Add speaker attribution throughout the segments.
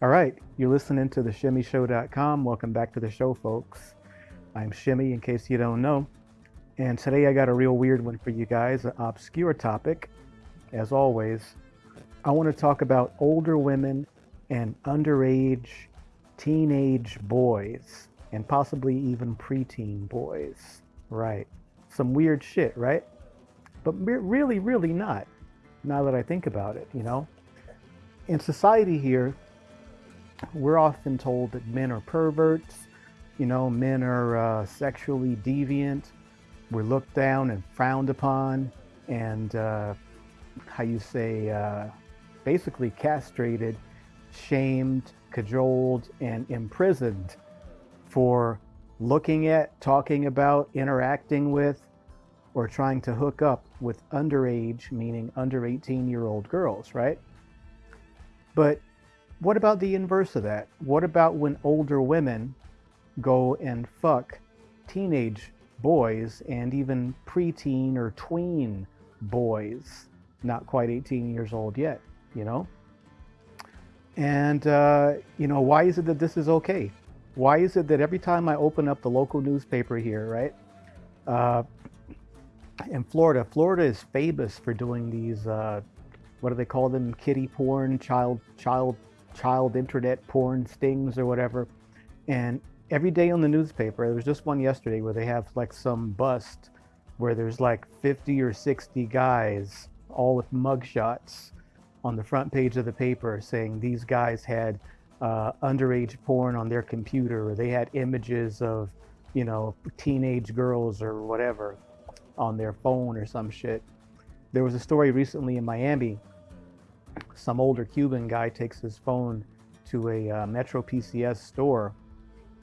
Speaker 1: All right, you're listening to the shimmyshow.com. Welcome back to the show, folks. I'm Shimmy, in case you don't know. And today I got a real weird one for you guys, an obscure topic. As always, I want to talk about older women and underage teenage boys, and possibly even preteen boys. Right. Some weird shit, right? But really, really not, now that I think about it, you know? In society here, we're often told that men are perverts, you know, men are uh, sexually deviant, we're looked down and frowned upon, and uh, how you say, uh, basically castrated, shamed, cajoled, and imprisoned for looking at, talking about, interacting with, or trying to hook up with underage, meaning under 18 year old girls, right? But what about the inverse of that? What about when older women go and fuck teenage boys and even preteen or tween boys, not quite 18 years old yet, you know? And, uh, you know, why is it that this is okay? Why is it that every time I open up the local newspaper here, right? Uh, in Florida, Florida is famous for doing these, uh, what do they call them? Kitty porn, child, child child internet porn stings or whatever. And every day on the newspaper, there was just one yesterday where they have like some bust where there's like 50 or 60 guys, all with mugshots on the front page of the paper saying these guys had uh, underage porn on their computer or they had images of, you know, teenage girls or whatever on their phone or some shit. There was a story recently in Miami some older Cuban guy takes his phone to a uh, Metro PCS store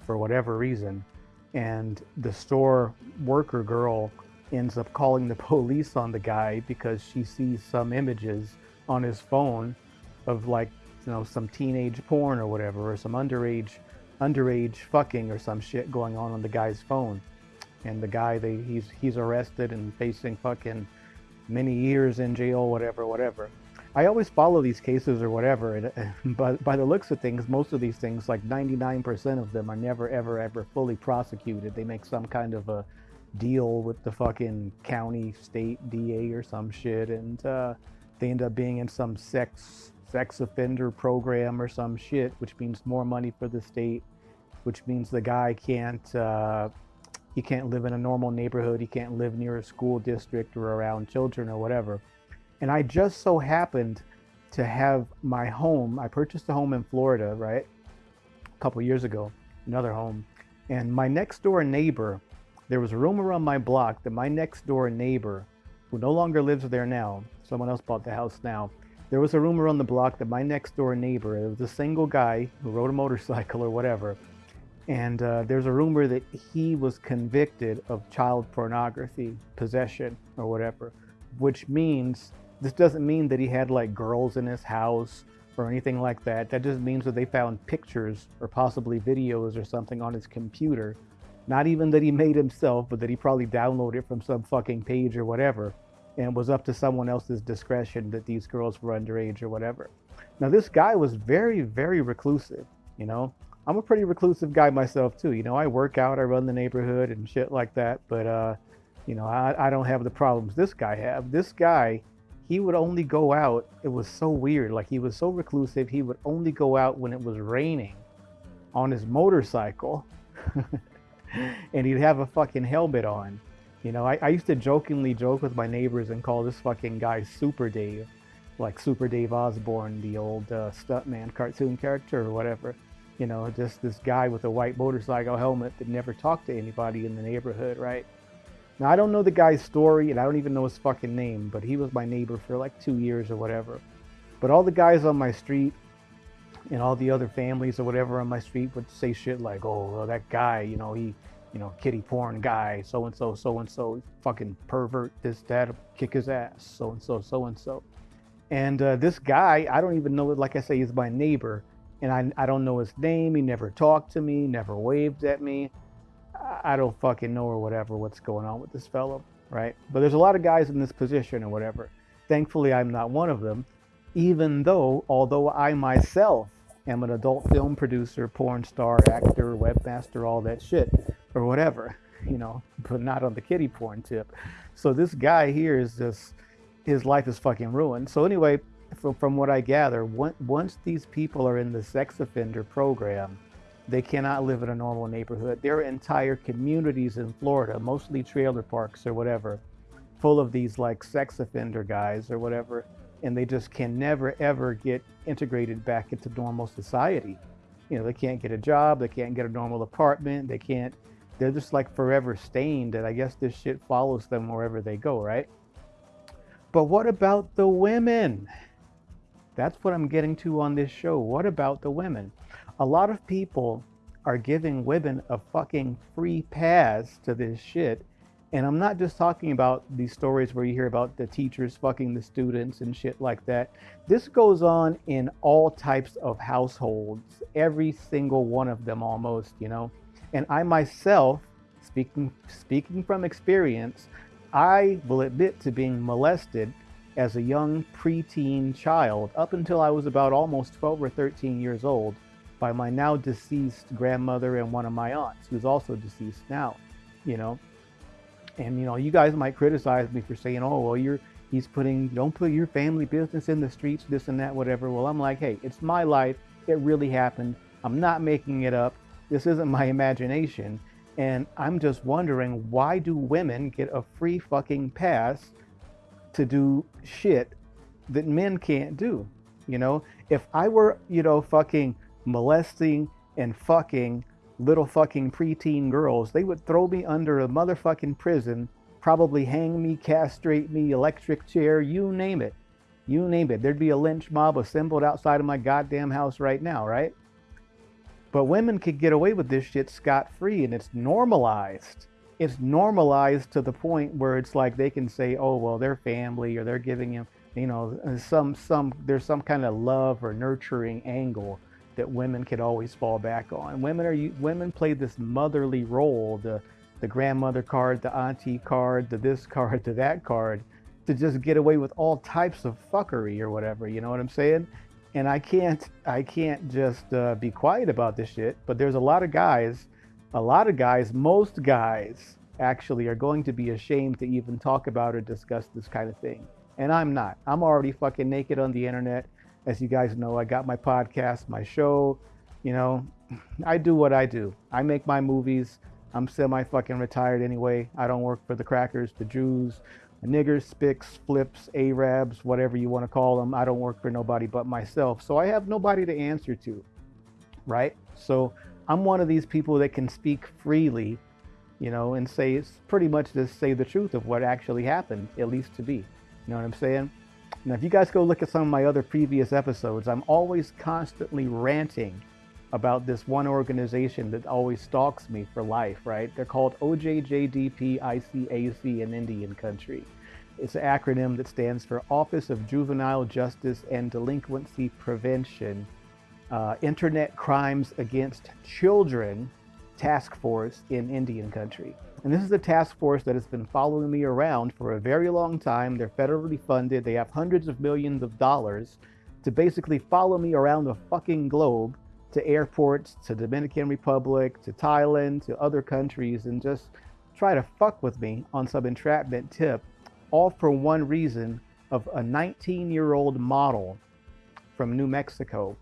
Speaker 1: for whatever reason, and the store worker girl ends up calling the police on the guy because she sees some images on his phone of like you know some teenage porn or whatever or some underage underage fucking or some shit going on on the guy's phone. And the guy they he's he's arrested and facing fucking many years in jail whatever whatever I always follow these cases or whatever, and, but by the looks of things, most of these things, like 99% of them, are never, ever, ever fully prosecuted. They make some kind of a deal with the fucking county, state DA or some shit, and uh, they end up being in some sex sex offender program or some shit, which means more money for the state, which means the guy can't. Uh, he can't live in a normal neighborhood. He can't live near a school district or around children or whatever. And I just so happened to have my home. I purchased a home in Florida, right? A couple years ago, another home. And my next door neighbor, there was a rumor on my block that my next door neighbor, who no longer lives there now, someone else bought the house now. There was a rumor on the block that my next door neighbor, it was a single guy who rode a motorcycle or whatever, and uh, there's a rumor that he was convicted of child pornography possession or whatever, which means this doesn't mean that he had like girls in his house or anything like that. That just means that they found pictures or possibly videos or something on his computer. Not even that he made himself, but that he probably downloaded from some fucking page or whatever. And was up to someone else's discretion that these girls were underage or whatever. Now, this guy was very, very reclusive, you know? I'm a pretty reclusive guy myself, too. You know, I work out, I run the neighborhood and shit like that. But, uh, you know, I, I don't have the problems this guy have. This guy he would only go out. It was so weird. Like he was so reclusive. He would only go out when it was raining on his motorcycle. and he'd have a fucking helmet on. You know, I, I used to jokingly joke with my neighbors and call this fucking guy Super Dave. Like Super Dave Osborne, the old uh, stuntman cartoon character or whatever. You know, just this guy with a white motorcycle helmet that never talked to anybody in the neighborhood, right? Now, I don't know the guy's story, and I don't even know his fucking name, but he was my neighbor for like two years or whatever. But all the guys on my street and all the other families or whatever on my street would say shit like, oh, well, that guy, you know, he, you know, kitty porn guy, so and so, so and so, fucking pervert, this, that, kick his ass, so and so, so and so. And uh, this guy, I don't even know, like I say, he's my neighbor, and I, I don't know his name. He never talked to me, never waved at me. I don't fucking know or whatever what's going on with this fellow, right? But there's a lot of guys in this position or whatever. Thankfully, I'm not one of them, even though, although I myself am an adult film producer, porn star, actor, webmaster, all that shit, or whatever, you know, but not on the kitty porn tip. So this guy here is just, his life is fucking ruined. So anyway, from, from what I gather, once these people are in the sex offender program, they cannot live in a normal neighborhood. There are entire communities in Florida, mostly trailer parks or whatever, full of these like sex offender guys or whatever, and they just can never ever get integrated back into normal society. You know, they can't get a job, they can't get a normal apartment, they can't, they're just like forever stained, and I guess this shit follows them wherever they go, right? But what about the women? That's what I'm getting to on this show. What about the women? A lot of people are giving women a fucking free pass to this shit. And I'm not just talking about these stories where you hear about the teachers fucking the students and shit like that. This goes on in all types of households, every single one of them almost, you know. And I myself, speaking speaking from experience, I will admit to being molested as a young preteen child up until I was about almost 12 or 13 years old by my now deceased grandmother and one of my aunts who's also deceased now you know? And you know you guys might criticize me for saying oh well you're he's putting don't put your family business in the streets this and that whatever. Well i'm like hey it's my life. It really happened. I'm not making it up. This isn't my imagination. And i'm just wondering why do women get a free fucking pass to do shit that men can't do. You know, if I were, you know, fucking molesting and fucking little fucking preteen girls, they would throw me under a motherfucking prison, probably hang me, castrate me, electric chair, you name it. You name it. There'd be a lynch mob assembled outside of my goddamn house right now, right? But women could get away with this shit scot free and it's normalized it's normalized to the point where it's like they can say, oh well, they're family or they're giving him, you know, uh, some some there's some kind of love or nurturing angle that women can always fall back on. Women are women play this motherly role, the the grandmother card, the auntie card, the this card, the that card, to just get away with all types of fuckery or whatever. You know what I'm saying? And I can't I can't just uh, be quiet about this shit. But there's a lot of guys a lot of guys, most guys actually are going to be ashamed to even talk about or discuss this kind of thing. And I'm not. I'm already fucking naked on the internet. As you guys know, I got my podcast, my show. You know, I do what I do. I make my movies. I'm semi fucking retired anyway. I don't work for the crackers, the Jews, the niggers, spics, flips, Arabs, whatever you want to call them. I don't work for nobody but myself. So I have nobody to answer to. Right? So I'm one of these people that can speak freely, you know, and say it's pretty much just say the truth of what actually happened, at least to be. You know what I'm saying? Now, if you guys go look at some of my other previous episodes, I'm always constantly ranting about this one organization that always stalks me for life, right? They're called OJJDPICAC in Indian country. It's an acronym that stands for Office of Juvenile Justice and Delinquency Prevention uh, Internet Crimes Against Children Task Force in Indian Country. And this is a task force that has been following me around for a very long time. They're federally funded. They have hundreds of millions of dollars to basically follow me around the fucking globe to airports, to Dominican Republic, to Thailand, to other countries, and just try to fuck with me on some entrapment tip, all for one reason of a 19 year old model from New Mexico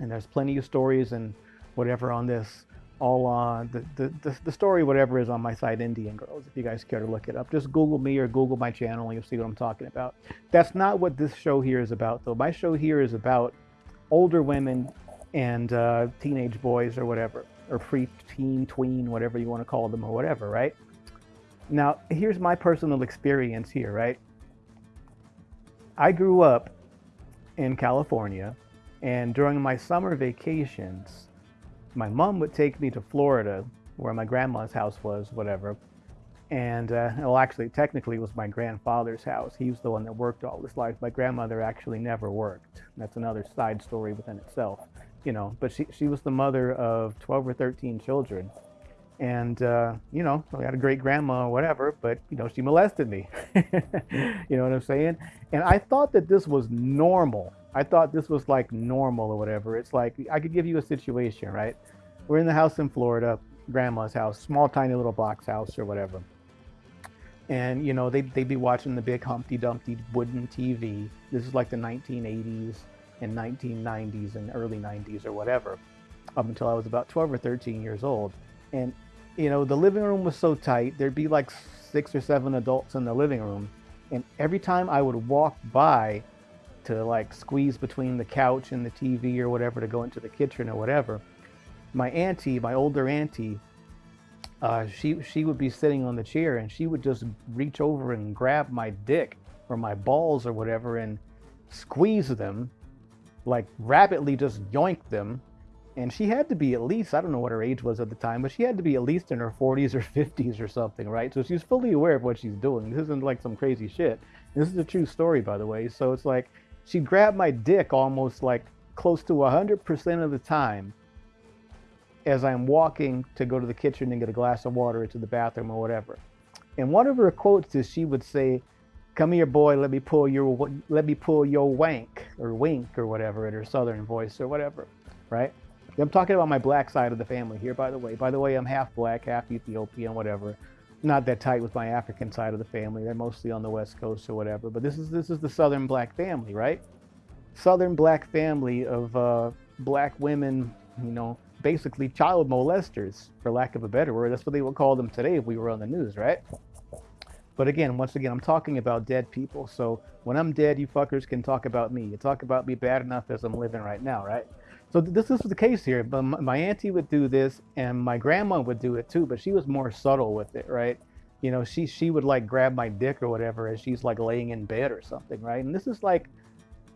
Speaker 1: and there's plenty of stories and whatever on this. All on the, the, the, the, story whatever is on my site indian girls if you guys care to look it up. Just google me or google my channel and you'll see what i'm talking about. That's not what this show here is about though. My show here is about older women and uh, teenage boys or whatever or pre-teen tween whatever you want to call them or whatever right? Now here's my personal experience here right? I grew up in california and during my summer vacations, my mom would take me to Florida, where my grandma's house was, whatever. And, uh, well, actually, technically, it was my grandfather's house. He was the one that worked all his life. My grandmother actually never worked. That's another side story within itself, you know. But she, she was the mother of 12 or 13 children. And, uh, you know, I had a great grandma or whatever, but, you know, she molested me. you know what I'm saying? And I thought that this was normal I thought this was like normal or whatever. It's like I could give you a situation, right? We're in the house in Florida, grandma's house, small, tiny little box house or whatever. And you know, they'd, they'd be watching the big Humpty Dumpty wooden TV. This is like the 1980s and 1990s and early 90s or whatever, up until I was about 12 or 13 years old. And you know, the living room was so tight. There'd be like six or seven adults in the living room, and every time I would walk by to like squeeze between the couch and the TV or whatever to go into the kitchen or whatever, my auntie, my older auntie, uh, she she would be sitting on the chair and she would just reach over and grab my dick or my balls or whatever and squeeze them, like rapidly just yoink them. And she had to be at least, I don't know what her age was at the time, but she had to be at least in her 40s or 50s or something, right? So she's fully aware of what she's doing. This isn't like some crazy shit. This is a true story, by the way. So it's like she grabbed my dick almost like close to 100% of the time as I'm walking to go to the kitchen and get a glass of water or to the bathroom or whatever. And one of her quotes is she would say, "Come here, boy. Let me pull your let me pull your wank or wink or whatever in her southern voice or whatever." Right? I'm talking about my black side of the family here, by the way. By the way, I'm half black, half Ethiopian, whatever. Not that tight with my African side of the family. They're mostly on the West Coast or whatever. But this is this is the Southern black family, right? Southern black family of uh, black women, you know, basically child molesters, for lack of a better word. That's what they would call them today if we were on the news, right? But again, once again, I'm talking about dead people. So when I'm dead, you fuckers can talk about me. You talk about me bad enough as I'm living right now, right? So this is the case here. But my auntie would do this, and my grandma would do it too. But she was more subtle with it, right? You know, she she would like grab my dick or whatever as she's like laying in bed or something, right? And this is like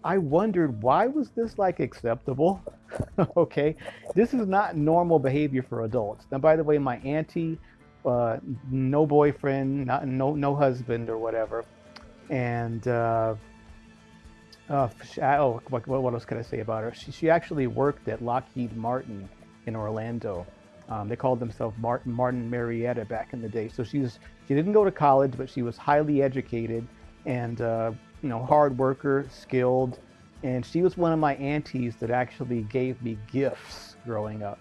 Speaker 1: I wondered why was this like acceptable? okay, this is not normal behavior for adults. Now, by the way, my auntie, uh, no boyfriend, not, no no husband or whatever, and uh, uh, oh, what, what else can I say about her? She, she actually worked at Lockheed Martin in Orlando. Um, they called themselves Martin Martin Marietta back in the day. So she was she didn't go to college, but she was highly educated and uh, you know, hard worker, skilled, and she was one of my aunties that actually gave me gifts growing up.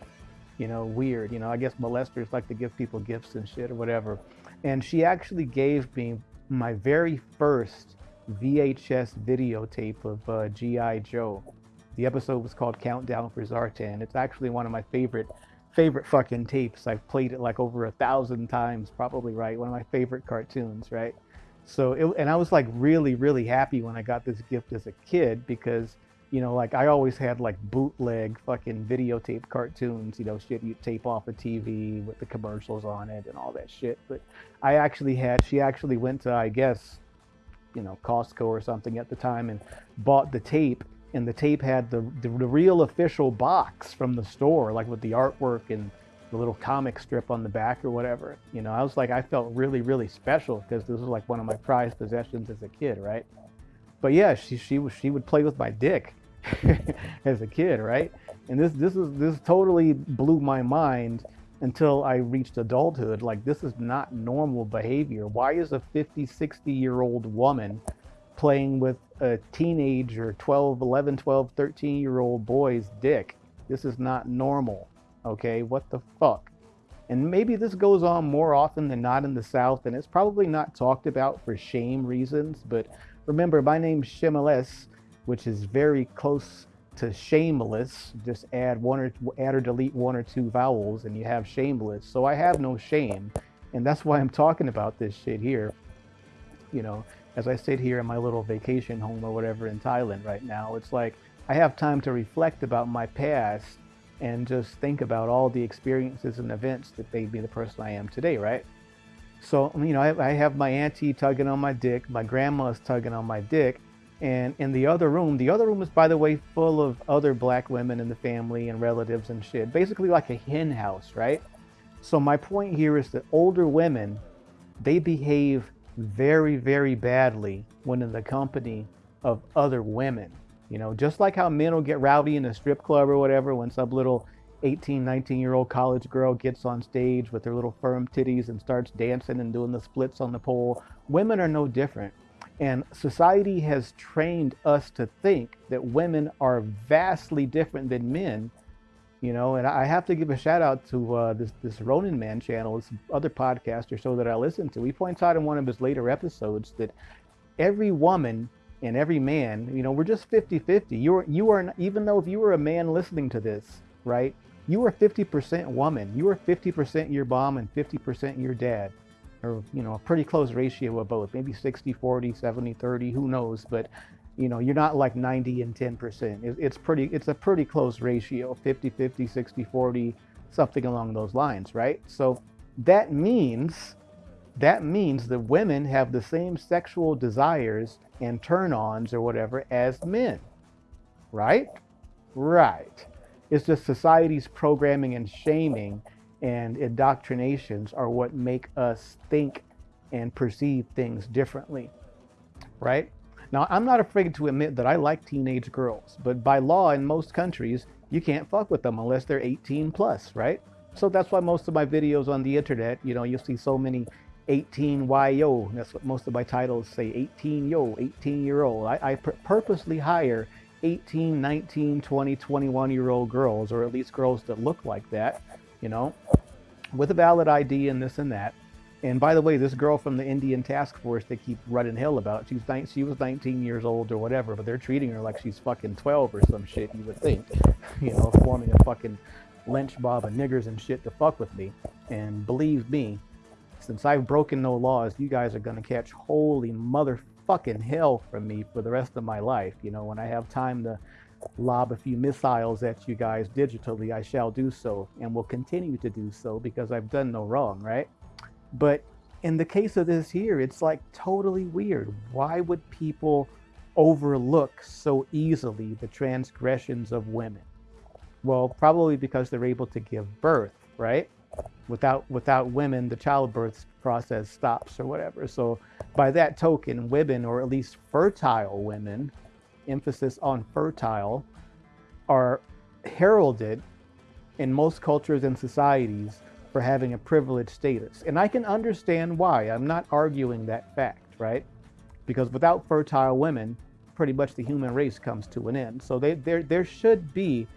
Speaker 1: You know, weird. You know, I guess molesters like to give people gifts and shit or whatever. And she actually gave me my very first VHS videotape of uh, G.I. Joe. The episode was called Countdown for Zartan. It's actually one of my favorite favorite fucking tapes. I've played it like over a thousand times, probably right. One of my favorite cartoons, right? So, it, and I was like really, really happy when I got this gift as a kid because, you know, like I always had like bootleg fucking videotape cartoons, you know, shit you tape off a TV with the commercials on it and all that shit. But I actually had, she actually went to, I guess, you know, Costco or something at the time and bought the tape. And the tape had the, the, the real official box from the store, like with the artwork and the little comic strip on the back or whatever. You know, I was like, I felt really, really special because this was like one of my prized possessions as a kid, right? But yeah, she she she would play with my dick as a kid, right? And this this is this totally blew my mind until I reached adulthood. Like this is not normal behavior. Why is a 50, 60 year old woman playing with a teenager, 12, 11, 12, 13 year old boy's dick? This is not normal. Okay, what the fuck? And maybe this goes on more often than not in the South, and it's probably not talked about for shame reasons. But remember, my name's Shimeless, which is very close to shameless. Just add one or add or delete one or two vowels, and you have shameless. So I have no shame, and that's why I'm talking about this shit here. You know, as I sit here in my little vacation home or whatever in Thailand right now, it's like I have time to reflect about my past and just think about all the experiences and events that made me the person I am today, right? So, you know, I, I have my auntie tugging on my dick, my grandma's tugging on my dick, and in the other room, the other room is, by the way, full of other black women in the family and relatives and shit. Basically like a hen house, right? So my point here is that older women, they behave very, very badly when in the company of other women. You know, just like how men will get rowdy in a strip club or whatever when some little 18, 19 year old college girl gets on stage with her little firm titties and starts dancing and doing the splits on the pole. Women are no different. And society has trained us to think that women are vastly different than men, you know. And I have to give a shout out to uh, this this Ronin Man channel, this other podcast or so that I listen to. He points out in one of his later episodes that every woman and every man, you know, we're just 50-50. You are you are even though if you were a man listening to this, right? You are 50% woman. You are 50% your mom and 50% your dad or you know a pretty close ratio of both. Maybe 60 40 70 30 who knows? But you know you're not like 90 and 10 percent. It's pretty it's a pretty close ratio 50 50 60 40 something along those lines right? So that means that means that women have the same sexual desires and turn-ons or whatever as men right? Right. It's just society's programming and shaming and indoctrinations are what make us think and perceive things differently, right? Now, I'm not afraid to admit that I like teenage girls, but by law in most countries, you can't fuck with them unless they're 18 plus, right? So that's why most of my videos on the internet, you know, you'll see so many 18 yo. That's what most of my titles say, 18 yo, 18 year old. I, I purposely hire 18, 19, 20, 21 year old girls, or at least girls that look like that, you know, with a valid ID and this and that. And by the way, this girl from the Indian task force they keep running hell about, she's she was 19 years old or whatever, but they're treating her like she's fucking 12 or some shit, you would think. You know, forming a fucking lynch mob of niggers and shit to fuck with me. And believe me, since I've broken no laws, you guys are gonna catch holy motherfucking hell from me for the rest of my life. You know, when I have time to lob a few missiles at you guys digitally, I shall do so and will continue to do so because I've done no wrong, right? But in the case of this here, it's like totally weird. Why would people overlook so easily the transgressions of women? Well, probably because they're able to give birth, right? Without without women, the childbirth process stops or whatever. So by that token, women, or at least fertile women, emphasis on fertile, are heralded in most cultures and societies for having a privileged status. And I can understand why. I'm not arguing that fact, right? Because without fertile women, pretty much the human race comes to an end. So they, there, there should be,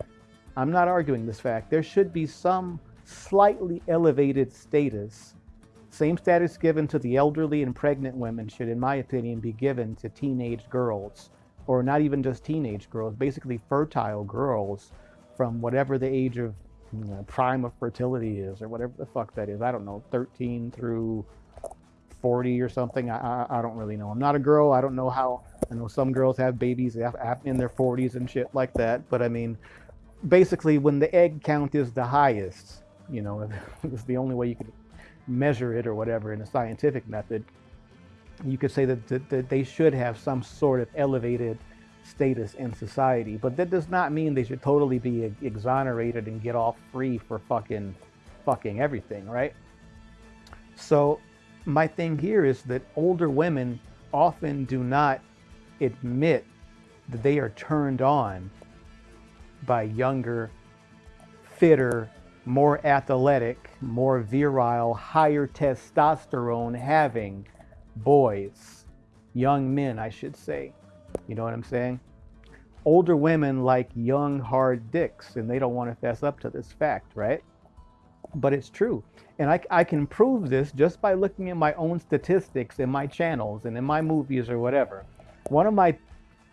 Speaker 1: I'm not arguing this fact, there should be some slightly elevated status. Same status given to the elderly and pregnant women should, in my opinion, be given to teenage girls or not even just teenage girls, basically fertile girls from whatever the age of you know, prime of fertility is, or whatever the fuck that is. I don't know, 13 through 40 or something. I, I, I don't really know. I'm not a girl. I don't know how. I know some girls have babies in their 40s and shit like that. But I mean, basically, when the egg count is the highest, you know, it's the only way you could measure it or whatever in a scientific method you could say that, that, that, they should have some sort of elevated status in society. But that does not mean they should totally be exonerated and get off free for fucking fucking everything, right? So my thing here is that older women often do not admit that they are turned on by younger, fitter, more athletic, more virile, higher testosterone having boys, young men, I should say. You know what I'm saying? Older women like young, hard dicks, and they don't want to fess up to this fact, right? But it's true. And I, I can prove this just by looking at my own statistics in my channels and in my movies or whatever. One of my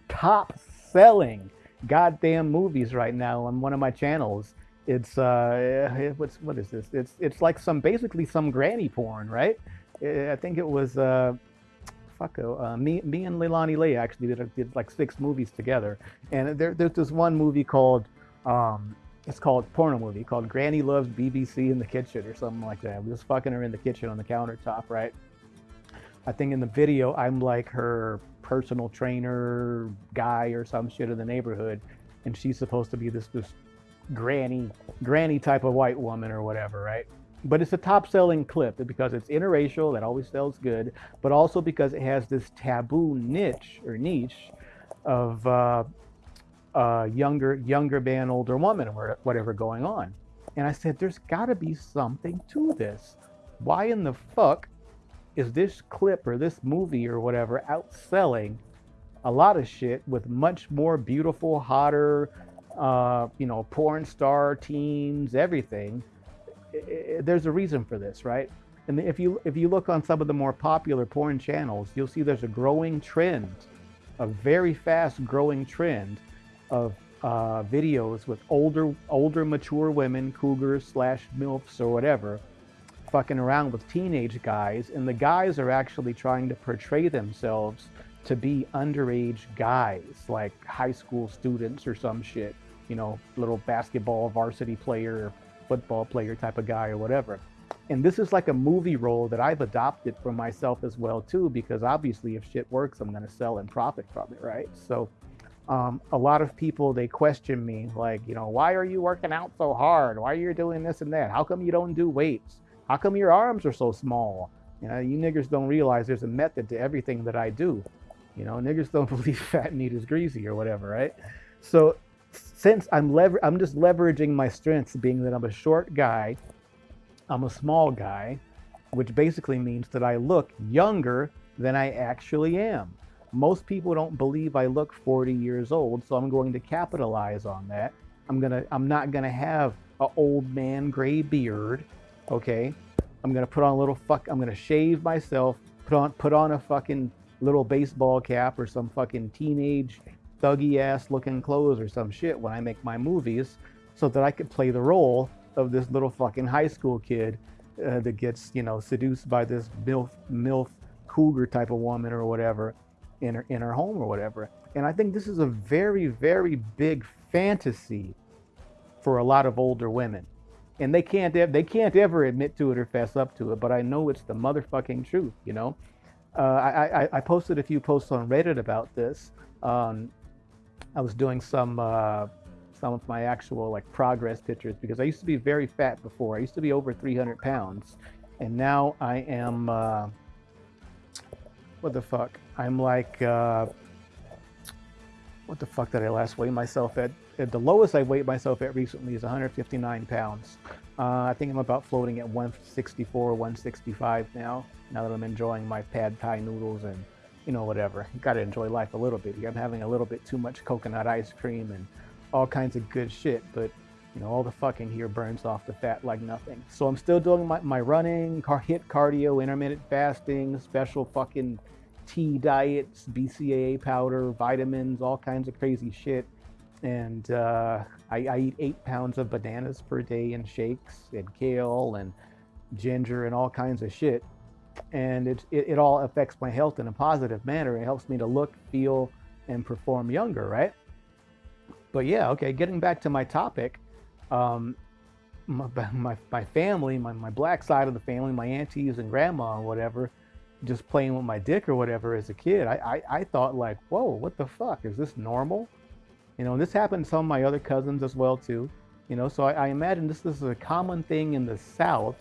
Speaker 1: top selling goddamn movies right now on one of my channels it's uh what's what is this it's it's like some basically some granny porn right I think it was uh, fuck uh, me me and Leilani Lee actually did, did like six movies together, and there, there's this one movie called um, it's called porno movie called Granny Loves BBC in the Kitchen or something like that. We was fucking her in the kitchen on the countertop, right? I think in the video I'm like her personal trainer guy or some shit in the neighborhood, and she's supposed to be this this granny granny type of white woman or whatever, right? But it's a top selling clip because it's interracial that always sells good but also because it has this taboo niche or niche of uh, uh, younger younger man older woman or whatever going on and i said there's got to be something to this why in the fuck is this clip or this movie or whatever outselling a lot of shit with much more beautiful, hotter, uh, you know, porn star teens, everything. There's a reason for this, right? And if you if you look on some of the more popular porn channels, you'll see there's a growing trend, a very fast growing trend of uh, videos with older older mature women, cougars slash milfs or whatever, fucking around with teenage guys, and the guys are actually trying to portray themselves to be underage guys, like high school students or some shit, you know, little basketball varsity player, football player type of guy or whatever. And this is like a movie role that I've adopted for myself as well too, because obviously if shit works, I'm gonna sell and profit from it, right? So um, a lot of people they question me like, you know, why are you working out so hard? Why are you doing this and that? How come you don't do weights? How come your arms are so small? You know, you niggers don't realize there's a method to everything that I do. You know, niggers don't believe fat meat is greasy or whatever, right? So since I'm lever I'm just leveraging my strengths being that I'm a short guy, I'm a small guy, which basically means that I look younger than I actually am. Most people don't believe I look 40 years old, so I'm going to capitalize on that. I'm gonna I'm not gonna have an old man gray beard, okay? I'm gonna put on a little fuck I'm gonna shave myself, put on put on a fucking little baseball cap or some fucking teenage thuggy ass looking clothes or some shit when I make my movies so that I could play the role of this little fucking high school kid uh, that gets, you know, seduced by this MILF, MILF cougar type of woman or whatever in her, in her home or whatever. And I think this is a very, very big fantasy for a lot of older women. And they can't, they can't ever admit to it or fess up to it, but I know it's the motherfucking truth, you know? Uh, I, I, I, posted a few posts on Reddit about this. Um, I was doing some uh, some of my actual like progress pictures because I used to be very fat before. I used to be over 300 pounds, and now I am uh, what the fuck? I'm like uh, what the fuck did I last weigh myself at? at the lowest I weighed myself at recently is 159 pounds. Uh, I think I'm about floating at 164, 165 now now that I'm enjoying my pad thai noodles and, you know, whatever. You got to enjoy life a little bit. I'm having a little bit too much coconut ice cream and all kinds of good shit, but, you know, all the fucking here burns off the fat like nothing. So I'm still doing my, my running, car, HIIT cardio, intermittent fasting, special fucking tea diets, BCAA powder, vitamins, all kinds of crazy shit. And uh, I, I eat eight pounds of bananas per day and shakes and kale and ginger and all kinds of shit and it, it, it, all affects my health in a positive manner. It helps me to look, feel, and perform younger, right? But yeah, okay, getting back to my topic, um, my, my, my family, my, my black side of the family, my aunties and grandma and whatever, just playing with my dick or whatever as a kid, I, I, I thought like, whoa, what the fuck? Is this normal? You know, and this happened to some of my other cousins as well too. You know, so I, I imagine this, this is a common thing in the South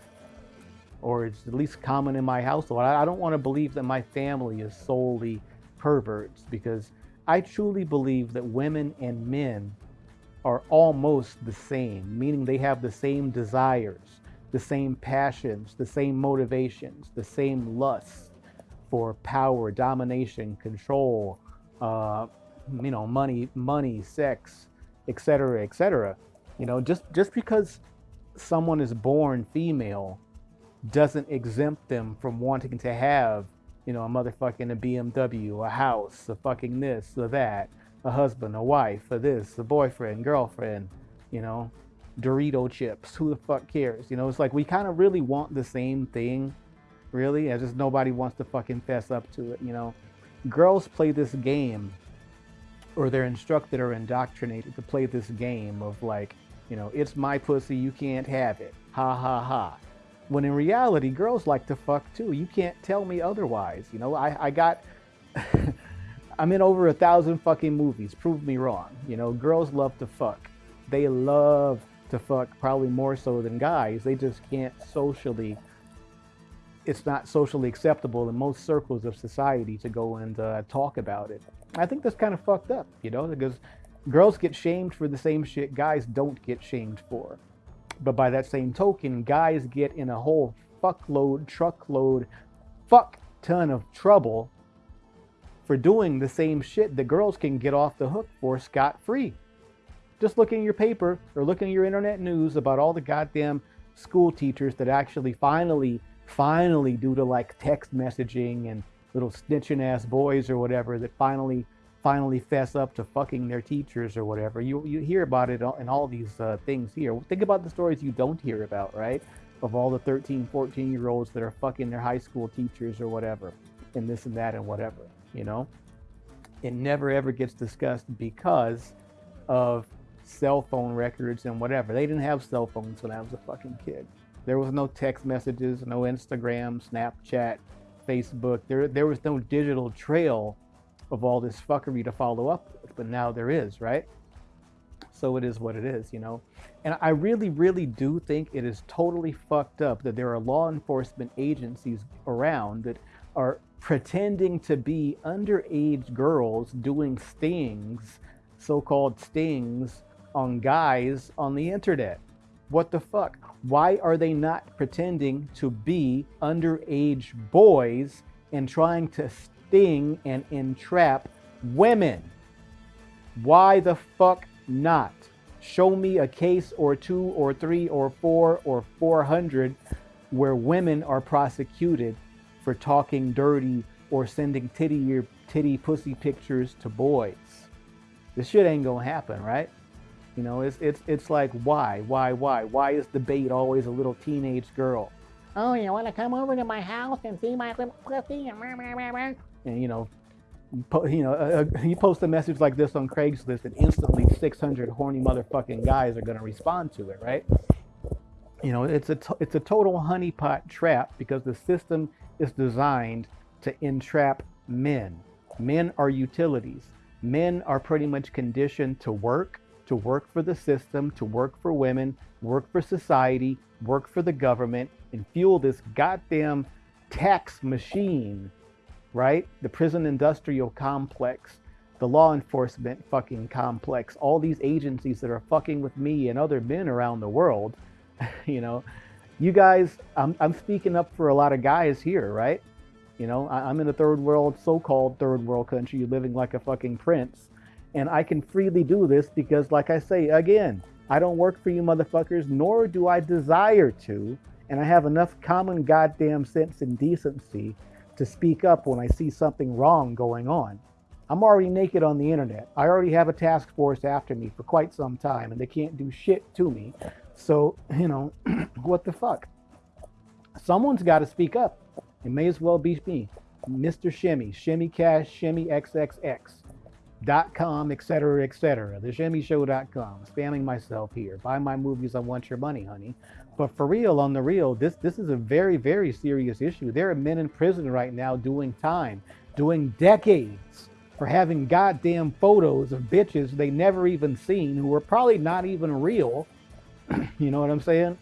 Speaker 1: or it's at least common in my household. I, don't want to believe that my family is solely perverts because I truly believe that women and men are almost the same, meaning they have the same desires, the same passions, the same motivations, the same lusts for power, domination, control, uh, you know, money, money, sex, etc., etc. You know, just just because someone is born female doesn't exempt them from wanting to have, you know, a motherfucking a BMW, a house, a fucking this, a that, a husband, a wife, a this, a boyfriend, girlfriend, you know, Dorito chips. Who the fuck cares? You know, it's like we kind of really want the same thing, really. It's just nobody wants to fucking fess up to it, you know. Girls play this game, or they're instructed or indoctrinated to play this game of like, you know, it's my pussy, you can't have it. Ha ha ha. When in reality, girls like to fuck too. You can't tell me otherwise. You know, I, I got, I'm in over a thousand fucking movies. Prove me wrong. You know, girls love to fuck. They love to fuck probably more so than guys. They just can't socially, it's not socially acceptable in most circles of society to go and uh, talk about it. I think that's kind of fucked up, you know, because girls get shamed for the same shit guys don't get shamed for. But by that same token, guys get in a whole fuckload, truckload, fuck ton of trouble for doing the same shit that girls can get off the hook for scot free. Just look in your paper or look in your internet news about all the goddamn school teachers that actually finally, finally, due to like text messaging and little snitching ass boys or whatever, that finally, finally fess up to fucking their teachers or whatever. You you hear about it in all these uh, things here. Think about the stories you don't hear about, right? Of all the 13, 14 year olds that are fucking their high school teachers or whatever, and this and that and whatever, you know? It never ever gets discussed because of cell phone records and whatever. They didn't have cell phones when I was a fucking kid. There was no text messages, no Instagram, Snapchat, Facebook. There, there was no digital trail of all this fuckery to follow up with, but now there is, right? So it is what it is, you know? And I really, really do think it is totally fucked up that there are law enforcement agencies around that are pretending to be underage girls doing stings, so called stings, on guys on the internet. What the fuck? Why are they not pretending to be underage boys and trying to sting and entrap women? Why the fuck not? Show me a case or two or three or four or 400 where women are prosecuted for talking dirty or sending titty or titty pussy pictures to boys. This shit ain't gonna happen, right? You know, it's it's it's like why, why, why, why is the bait always a little teenage girl?
Speaker 2: Oh, you want to come over to my house and see my little pussy?
Speaker 1: And you know, you know, uh, uh, you post a message like this on Craigslist, and instantly 600 horny motherfucking guys are gonna respond to it, right? You know, it's a it's a total honeypot trap because the system is designed to entrap men. Men are utilities. Men are pretty much conditioned to work to work for the system, to work for women, work for society, work for the government, and fuel this goddamn tax machine, right? The prison industrial complex, the law enforcement fucking complex, all these agencies that are fucking with me and other men around the world, you know. You guys, I'm, I'm speaking up for a lot of guys here, right? You know, I, I'm in a third world, so called third world country, living like a fucking prince and I can freely do this because, like I say, again, I don't work for you motherfuckers, nor do I desire to. And I have enough common goddamn sense and decency to speak up when I see something wrong going on. I'm already naked on the internet. I already have a task force after me for quite some time, and they can't do shit to me. So, you know, what the fuck? Someone's got to speak up. It may as well be me, Mr. Shimmy, Shimmy Cash, Shimmy XXX dot com, etc., etc. TheShimmyShow.com. Spamming myself here. Buy my movies. I want your money, honey. But for real, on the real, this this is a very, very serious issue. There are men in prison right now doing time, doing decades for having goddamn photos of bitches they never even seen who are probably not even real. you know what I'm saying?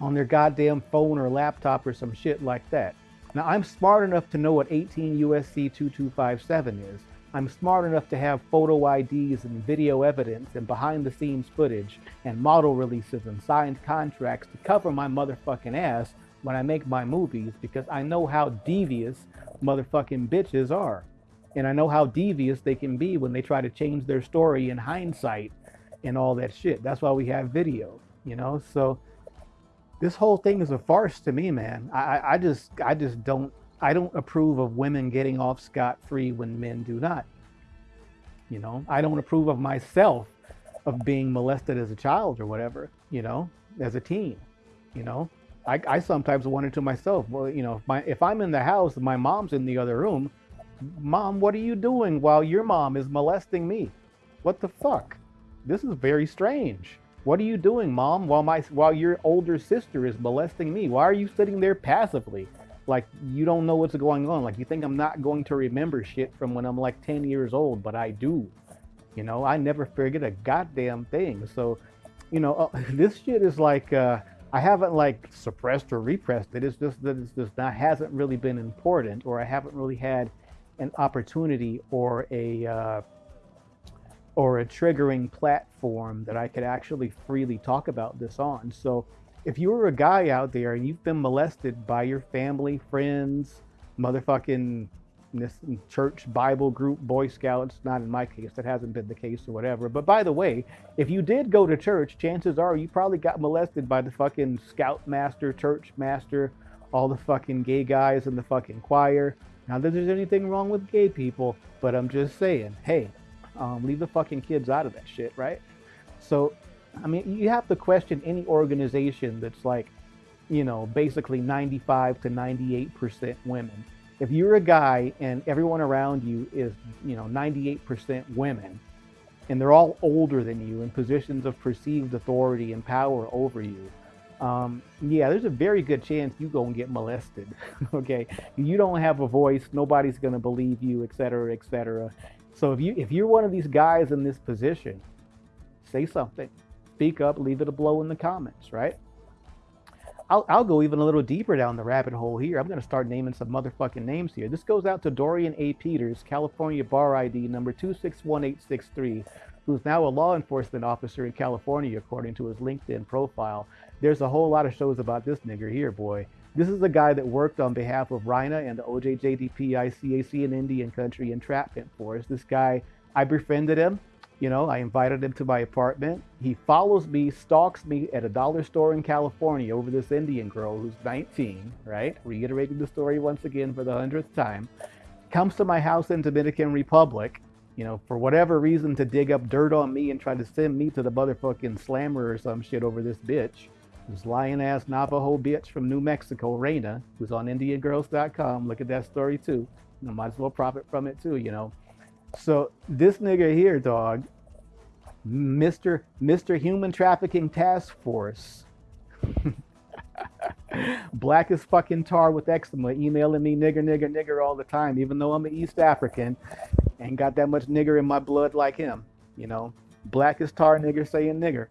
Speaker 1: On their goddamn phone or laptop or some shit like that. Now I'm smart enough to know what 18 USC 2257 is. I'm smart enough to have photo IDs and video evidence and behind the scenes footage and model releases and signed contracts to cover my motherfucking ass when I make my movies because I know how devious motherfucking bitches are. And I know how devious they can be when they try to change their story in hindsight and all that shit. That's why we have video, you know? So this whole thing is a farce to me, man. I, I just I just don't I don't approve of women getting off scot free when men do not. You know, I don't approve of myself of being molested as a child or whatever, you know, as a teen. You know, I, I sometimes wonder to myself, well, you know, if, my, if I'm in the house my mom's in the other room, mom, what are you doing while your mom is molesting me? What the fuck? This is very strange. What are you doing, mom, while my while your older sister is molesting me? Why are you sitting there passively? Like you don't know what's going on. Like you think i'm not going to remember shit from when i'm like 10 years old but i do. You know i never forget a goddamn thing. So you know uh, this shit is like uh, i haven't like suppressed or repressed it. It's just that it's just not hasn't really been important or i haven't really had an opportunity or a uh, or a triggering platform that i could actually freely talk about this on. So if you were a guy out there and you've been molested by your family, friends, motherfucking this church Bible group, Boy Scouts, not in my case, that hasn't been the case or whatever. But by the way, if you did go to church, chances are you probably got molested by the fucking scout master, church master, all the fucking gay guys in the fucking choir. Not that there's anything wrong with gay people, but I'm just saying, hey, um, leave the fucking kids out of that shit, right? So, I mean, you have to question any organization that's like, you know, basically 95 to 98% women if you're a guy and everyone around you is, you know, 98% women, and they're all older than you in positions of perceived authority and power over you, um, yeah, there's a very good chance you go and get molested. okay, you don't have a voice, nobody's gonna believe you, et cetera, et cetera. So if you if you're one of these guys in this position, say something, speak up, leave it a blow in the comments, right? I'll, I'll go even a little deeper down the rabbit hole here. I'm going to start naming some motherfucking names here. This goes out to Dorian A. Peters, California bar ID number 261863, who's now a law enforcement officer in California, according to his LinkedIn profile. There's a whole lot of shows about this nigger here, boy. This is the guy that worked on behalf of RINA and the OJJDP ICAC in Indian Country entrapment force. This guy, I befriended him. You know, I invited him to my apartment. He follows me, stalks me at a dollar store in California over this Indian girl who's 19, right? Reiterating the story once again for the hundredth time. Comes to my house in Dominican Republic, you know, for whatever reason to dig up dirt on me and try to send me to the motherfucking slammer or some shit over this bitch. This lying ass Navajo bitch from New Mexico, Reina, who's on IndianGirls.com. Look at that story too. Might as well profit from it too, you know. So this nigga here, dog, Mr. Mr. Human Trafficking Task Force. Black as fucking tar with eczema, emailing me nigger, nigger, nigger all the time, even though I'm an East African and got that much nigger in my blood like him. You know, black as tar nigger saying nigger.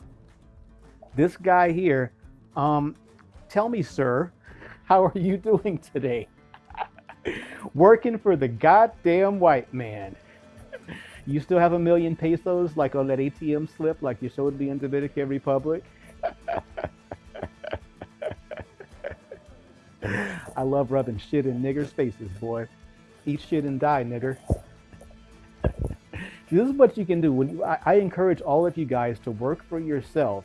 Speaker 1: This guy here, um, tell me, sir, how are you doing today? Working for the goddamn white man. You still have a million pesos like on that ATM slip like you showed me in Dominican Republic? I love rubbing shit in niggers' faces, boy. Eat shit and die, nigger. this is what you can do. When you, I, I encourage all of you guys to work for yourself.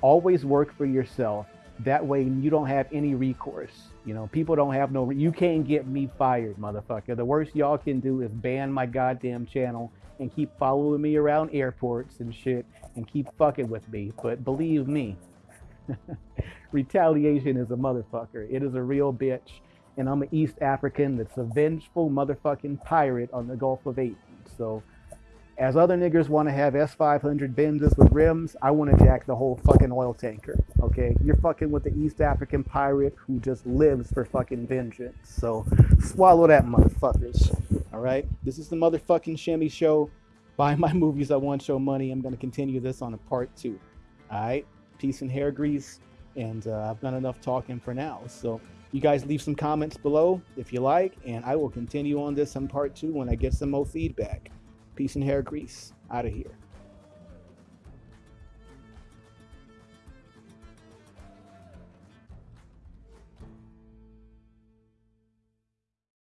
Speaker 1: Always work for yourself. That way you don't have any recourse. You know, people don't have no, you can't get me fired, motherfucker. The worst y'all can do is ban my goddamn channel and keep following me around airports and shit and keep fucking with me. But believe me, retaliation is a motherfucker. It is a real bitch. And I'm an East African that's a vengeful motherfucking pirate on the Gulf of Aden. So, as other niggers want to have S500 Benzes with rims, I want to jack the whole fucking oil tanker. Okay, you're fucking with the East African pirate who just lives for fucking vengeance. So swallow that, motherfuckers. All right, this is the motherfucking Shimmy Show. Buy my movies I want show money. I'm gonna continue this on a part two. All right, peace and hair grease, and uh, I've done enough talking for now. So you guys leave some comments below if you like, and I will continue on this on part two when I get some more feedback. Peace and hair grease. Out of here.